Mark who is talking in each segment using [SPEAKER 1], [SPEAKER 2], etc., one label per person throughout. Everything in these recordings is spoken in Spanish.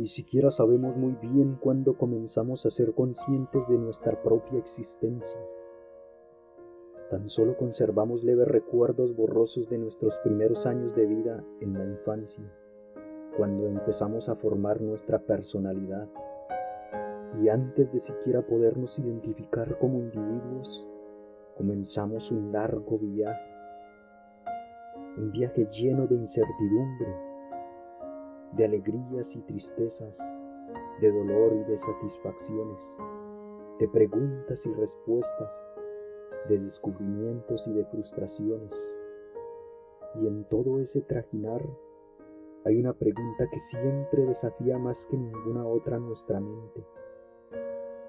[SPEAKER 1] Ni siquiera sabemos muy bien cuándo comenzamos a ser conscientes de nuestra propia existencia. Tan solo conservamos leves recuerdos borrosos de nuestros primeros años de vida en la infancia, cuando empezamos a formar nuestra personalidad. Y antes de siquiera podernos identificar como individuos, comenzamos un largo viaje. Un viaje lleno de incertidumbre, de alegrías y tristezas, de dolor y de satisfacciones, de preguntas y respuestas, de descubrimientos y de frustraciones. Y en todo ese trajinar hay una pregunta que siempre desafía más que ninguna otra nuestra mente.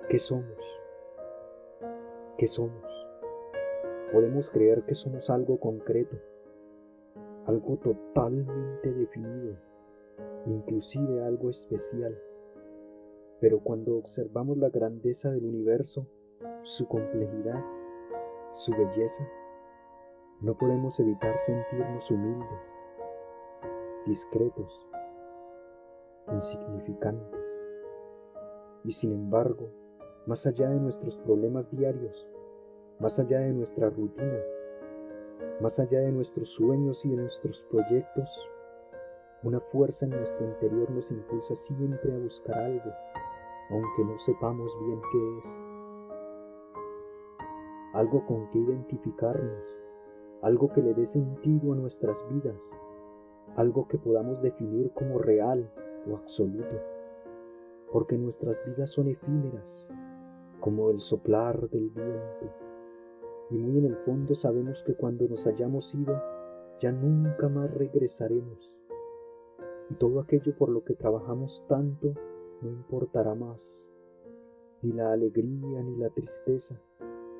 [SPEAKER 1] ¿Qué somos? ¿Qué somos? Podemos creer que somos algo concreto, algo totalmente definido, inclusive algo especial. Pero cuando observamos la grandeza del universo, su complejidad, su belleza, no podemos evitar sentirnos humildes, discretos, insignificantes. Y sin embargo, más allá de nuestros problemas diarios, más allá de nuestra rutina, más allá de nuestros sueños y de nuestros proyectos, una fuerza en nuestro interior nos impulsa siempre a buscar algo, aunque no sepamos bien qué es. Algo con que identificarnos, algo que le dé sentido a nuestras vidas, algo que podamos definir como real o absoluto, porque nuestras vidas son efímeras, como el soplar del viento, y muy en el fondo sabemos que cuando nos hayamos ido, ya nunca más regresaremos, y todo aquello por lo que trabajamos tanto no importará más, ni la alegría ni la tristeza,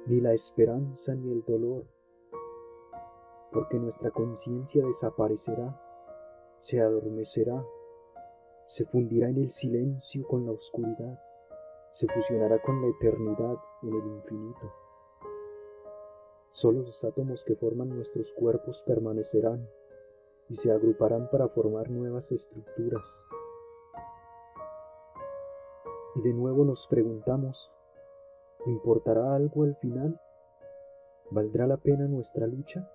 [SPEAKER 1] ni la esperanza ni el dolor, porque nuestra conciencia desaparecerá, se adormecerá, se fundirá en el silencio con la oscuridad, se fusionará con la eternidad en el infinito. Solo los átomos que forman nuestros cuerpos permanecerán y se agruparán para formar nuevas estructuras. Y de nuevo nos preguntamos, ¿Importará algo al final? ¿Valdrá la pena nuestra lucha?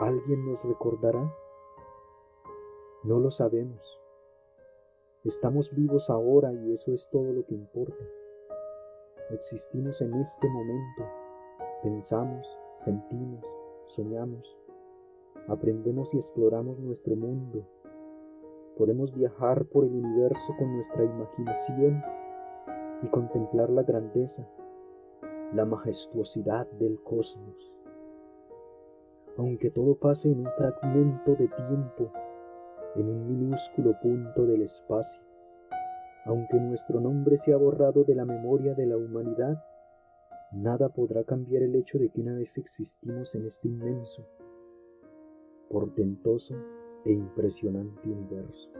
[SPEAKER 1] ¿Alguien nos recordará? No lo sabemos. Estamos vivos ahora y eso es todo lo que importa. Existimos en este momento. Pensamos, sentimos, soñamos. Aprendemos y exploramos nuestro mundo. Podemos viajar por el universo con nuestra imaginación y contemplar la grandeza, la majestuosidad del cosmos. Aunque todo pase en un fragmento de tiempo, en un minúsculo punto del espacio, aunque nuestro nombre sea borrado de la memoria de la humanidad, nada podrá cambiar el hecho de que una vez existimos en este inmenso, portentoso e impresionante universo.